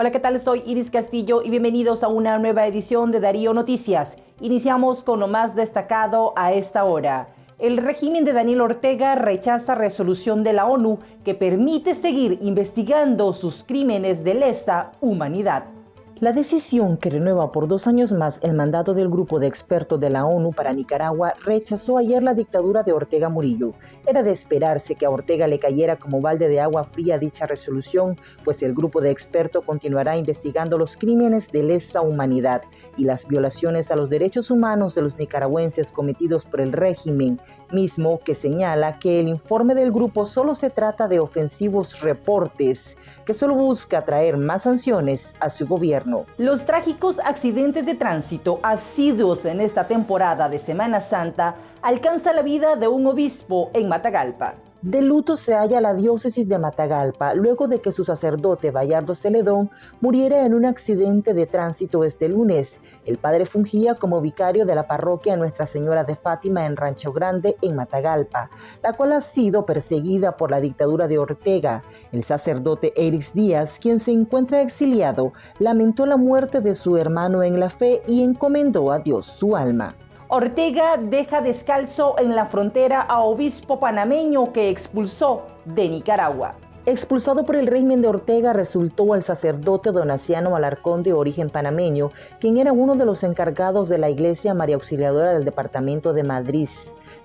Hola, ¿qué tal? Soy Iris Castillo y bienvenidos a una nueva edición de Darío Noticias. Iniciamos con lo más destacado a esta hora. El régimen de Daniel Ortega rechaza resolución de la ONU que permite seguir investigando sus crímenes de lesa humanidad. La decisión que renueva por dos años más el mandato del grupo de expertos de la ONU para Nicaragua rechazó ayer la dictadura de Ortega Murillo. Era de esperarse que a Ortega le cayera como balde de agua fría dicha resolución, pues el grupo de expertos continuará investigando los crímenes de lesa humanidad y las violaciones a los derechos humanos de los nicaragüenses cometidos por el régimen, mismo que señala que el informe del grupo solo se trata de ofensivos reportes, que solo busca traer más sanciones a su gobierno. Los trágicos accidentes de tránsito asiduos en esta temporada de Semana Santa alcanza la vida de un obispo en Matagalpa. De luto se halla la diócesis de Matagalpa luego de que su sacerdote Bayardo Celedón muriera en un accidente de tránsito este lunes. El padre fungía como vicario de la parroquia Nuestra Señora de Fátima en Rancho Grande, en Matagalpa, la cual ha sido perseguida por la dictadura de Ortega. El sacerdote Eris Díaz, quien se encuentra exiliado, lamentó la muerte de su hermano en la fe y encomendó a Dios su alma. Ortega deja descalzo en la frontera a obispo panameño que expulsó de Nicaragua. Expulsado por el régimen de Ortega resultó el sacerdote Donaciano Alarcón de origen panameño, quien era uno de los encargados de la Iglesia María Auxiliadora del Departamento de Madrid.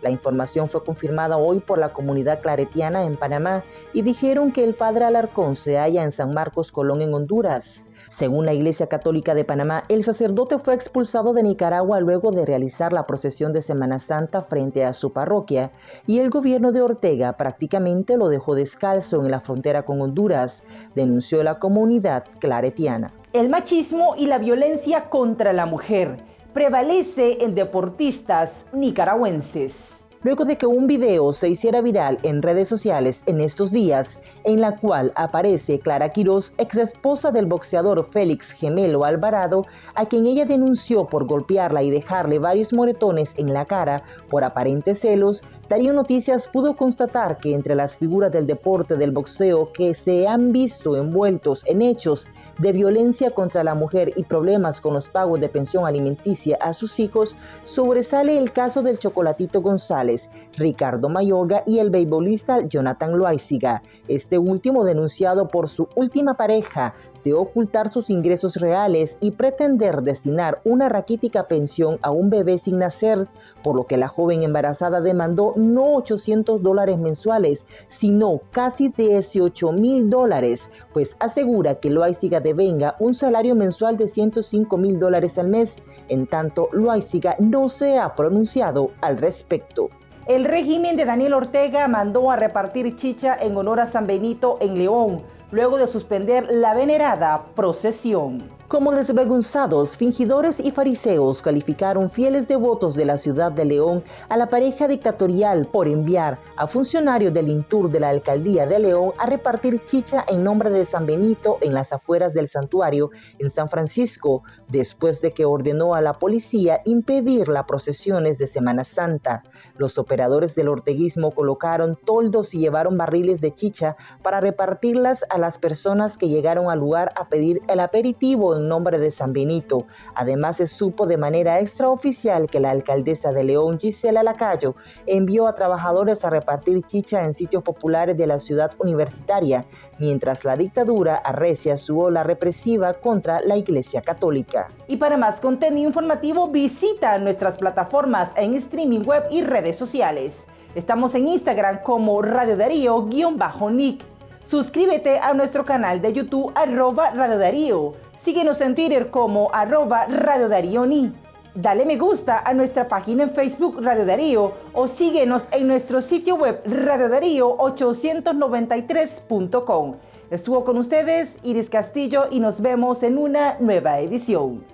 La información fue confirmada hoy por la comunidad claretiana en Panamá y dijeron que el padre Alarcón se halla en San Marcos Colón en Honduras. Según la Iglesia Católica de Panamá, el sacerdote fue expulsado de Nicaragua luego de realizar la procesión de Semana Santa frente a su parroquia y el gobierno de Ortega prácticamente lo dejó descalzo en la frontera con Honduras, denunció la comunidad claretiana. El machismo y la violencia contra la mujer prevalece en deportistas nicaragüenses luego de que un video se hiciera viral en redes sociales en estos días, en la cual aparece Clara Quiroz, ex esposa del boxeador Félix Gemelo Alvarado, a quien ella denunció por golpearla y dejarle varios moretones en la cara por aparentes celos, Darío Noticias pudo constatar que entre las figuras del deporte del boxeo que se han visto envueltos en hechos de violencia contra la mujer y problemas con los pagos de pensión alimenticia a sus hijos, sobresale el caso del Chocolatito González Ricardo Mayorga y el beisbolista Jonathan Loaiziga, este último denunciado por su última pareja de ocultar sus ingresos reales y pretender destinar una raquítica pensión a un bebé sin nacer, por lo que la joven embarazada demandó no 800 dólares mensuales, sino casi 18 mil dólares, pues asegura que Loaiziga devenga un salario mensual de 105 mil dólares al mes, en tanto Loaiziga no se ha pronunciado al respecto. El régimen de Daniel Ortega mandó a repartir chicha en honor a San Benito en León, luego de suspender la venerada procesión. Como desvergonzados, fingidores y fariseos calificaron fieles devotos de la ciudad de León a la pareja dictatorial por enviar a funcionarios del Intur de la alcaldía de León a repartir chicha en nombre de San Benito en las afueras del santuario en San Francisco, después de que ordenó a la policía impedir las procesiones de Semana Santa. Los operadores del orteguismo colocaron toldos y llevaron barriles de chicha para repartirlas a las personas que llegaron al lugar a pedir el aperitivo en nombre de San Benito. Además, se supo de manera extraoficial que la alcaldesa de León, Gisela Lacayo, envió a trabajadores a repartir chicha en sitios populares de la ciudad universitaria, mientras la dictadura arrecia su ola represiva contra la Iglesia Católica. Y para más contenido informativo, visita nuestras plataformas en streaming web y redes sociales. Estamos en Instagram como Radio Darío-Nick. Suscríbete a nuestro canal de YouTube arroba Radio Darío. Síguenos en Twitter como arroba Radio Darío Ni. Dale me gusta a nuestra página en Facebook Radio Darío o síguenos en nuestro sitio web radiodarío893.com. Estuvo con ustedes Iris Castillo y nos vemos en una nueva edición.